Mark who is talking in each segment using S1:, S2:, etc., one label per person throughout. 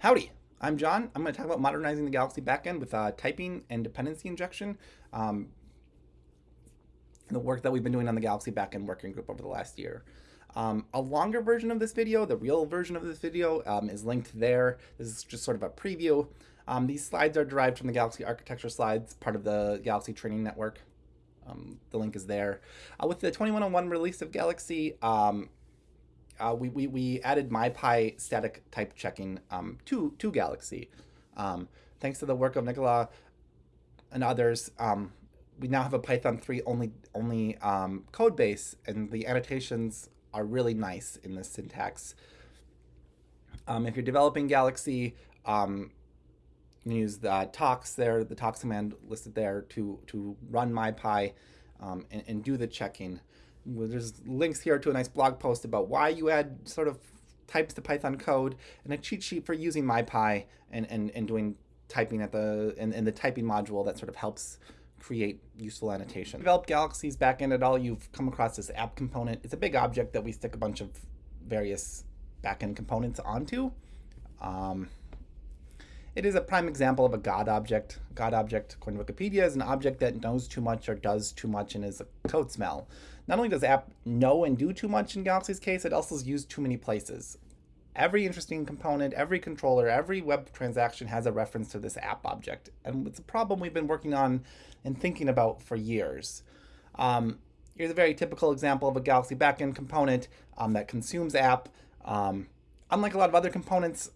S1: Howdy, I'm John. I'm going to talk about modernizing the Galaxy backend with uh, typing and dependency injection. Um, the work that we've been doing on the Galaxy backend working group over the last year. Um, a longer version of this video, the real version of this video, um, is linked there. This is just sort of a preview. Um, these slides are derived from the Galaxy architecture slides, part of the Galaxy training network. Um, the link is there. Uh, with the 2101 release of Galaxy, um, uh, we, we, we added MyPy static type checking um, to, to Galaxy. Um, thanks to the work of Nicola and others, um, we now have a Python 3 only, only um, code base, and the annotations are really nice in the syntax. Um, if you're developing Galaxy, um, use the tox there, the tox command listed there to, to run MyPy and, and do the checking there's links here to a nice blog post about why you add sort of types to Python code and a cheat sheet for using MyPy and, and, and doing typing at the in, in the typing module that sort of helps create useful annotation. Develop Galaxy's backend at all, you've come across this app component. It's a big object that we stick a bunch of various backend components onto. Um, it is a prime example of a God object. God object, according to Wikipedia, is an object that knows too much or does too much and is a code smell. Not only does app know and do too much in Galaxy's case, it also is used too many places. Every interesting component, every controller, every web transaction has a reference to this app object. And it's a problem we've been working on and thinking about for years. Um, here's a very typical example of a Galaxy backend component um, that consumes app. Um, unlike a lot of other components,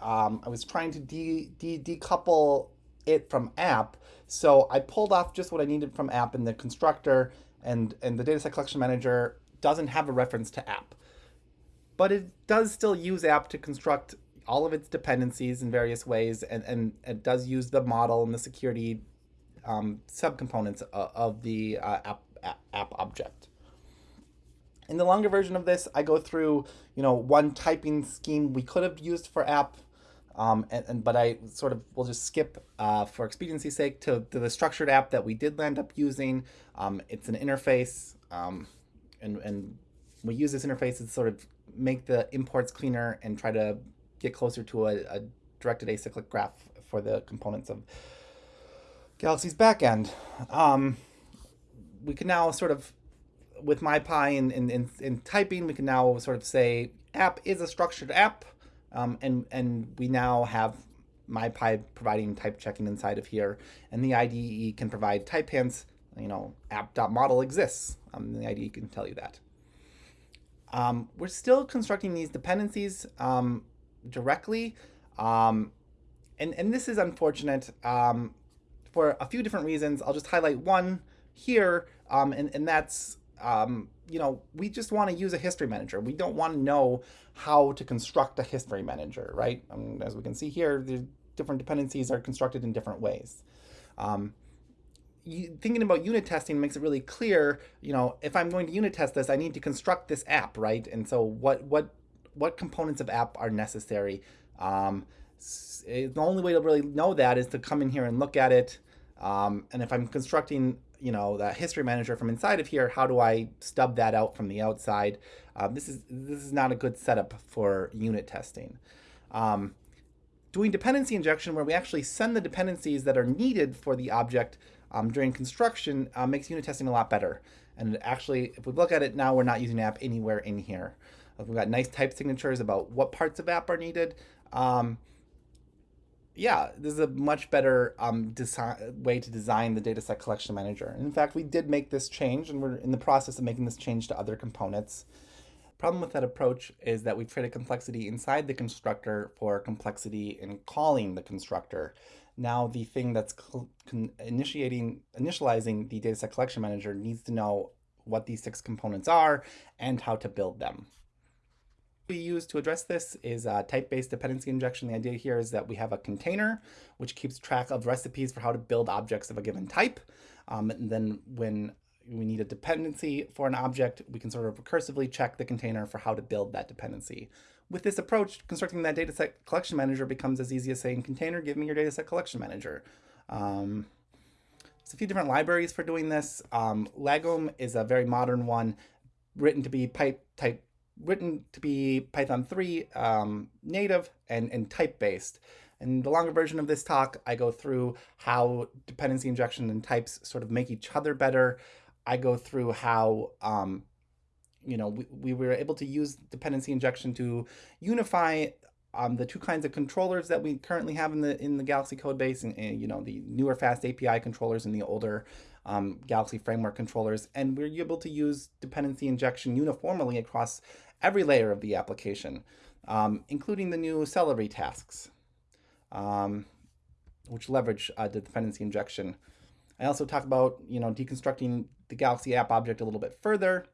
S1: um, I was trying to de de decouple it from app. So I pulled off just what I needed from app in the constructor and, and the dataset collection manager doesn't have a reference to app. But it does still use app to construct all of its dependencies in various ways, and, and it does use the model and the security um, subcomponents of, of the uh, app, app, app object. In the longer version of this, I go through, you know, one typing scheme we could have used for app, um, and, and, but I sort of will just skip uh, for expediency's sake to, to, the structured app that we did land up using. Um, it's an interface, um, and, and we use this interface to sort of make the imports cleaner and try to get closer to a, a directed acyclic graph for the components of Galaxy's backend. Um, we can now sort of, with MyPy and in, in, in, typing, we can now sort of say app is a structured app, um, and, and we now have MyPy providing type checking inside of here, and the IDE can provide type hints you know, app.model exists. Um, the IDE can tell you that. Um, we're still constructing these dependencies um, directly. Um, and, and this is unfortunate um, for a few different reasons. I'll just highlight one here, um, and, and that's, you know, we just want to use a history manager. We don't want to know how to construct a history manager, right? as we can see here, the different dependencies are constructed in different ways. Um, you, thinking about unit testing makes it really clear, you know, if I'm going to unit test this, I need to construct this app, right? And so what what what components of app are necessary? Um, the only way to really know that is to come in here and look at it. Um, and if I'm constructing, you know, the history manager from inside of here, how do I stub that out from the outside? Uh, this is this is not a good setup for unit testing. Um, doing dependency injection where we actually send the dependencies that are needed for the object um, during construction uh, makes unit testing a lot better. And actually, if we look at it now, we're not using app anywhere in here. We've got nice type signatures about what parts of app are needed. Um, yeah, this is a much better um, way to design the dataset collection manager. And in fact, we did make this change, and we're in the process of making this change to other components. Problem with that approach is that we've created complexity inside the constructor for complexity in calling the constructor now the thing that's initiating, initializing the dataset collection manager needs to know what these six components are and how to build them. We use to address this is a type-based dependency injection. The idea here is that we have a container which keeps track of recipes for how to build objects of a given type. Um, and then when we need a dependency for an object, we can sort of recursively check the container for how to build that dependency. With this approach, constructing that dataset collection manager becomes as easy as saying, container, give me your dataset collection manager. Um, there's a few different libraries for doing this. Um, Lagom is a very modern one, written to be pipe type written to be Python 3 um, native and, and type-based. In the longer version of this talk, I go through how dependency injection and types sort of make each other better. I go through how um, you know, we, we were able to use dependency injection to unify um, the two kinds of controllers that we currently have in the in the Galaxy code base, and, and you know the newer fast API controllers and the older um, Galaxy framework controllers, and we're able to use dependency injection uniformly across every layer of the application, um, including the new Celery tasks, um, which leverage uh, the dependency injection. I also talk about you know deconstructing the Galaxy app object a little bit further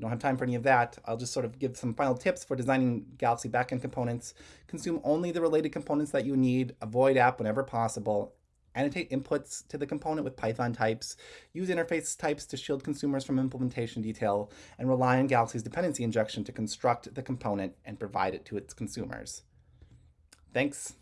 S1: don't have time for any of that. I'll just sort of give some final tips for designing Galaxy backend components. Consume only the related components that you need. Avoid app whenever possible. Annotate inputs to the component with Python types. Use interface types to shield consumers from implementation detail. And rely on Galaxy's dependency injection to construct the component and provide it to its consumers. Thanks.